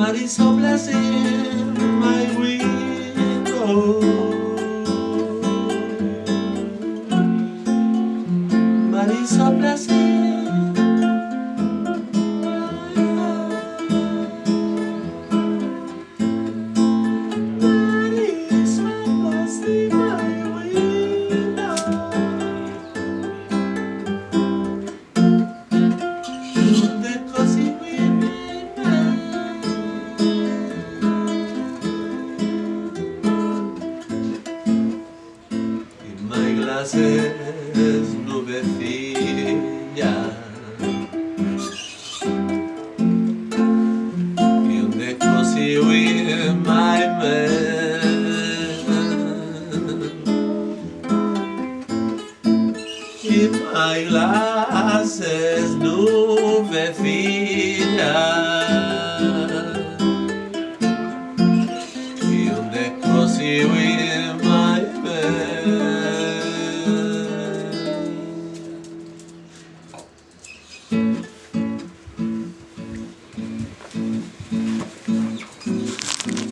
Marisol Placer, my window. hablas trazes filha. E onde consigo ir my man e my glasses nube filha. E onde consigo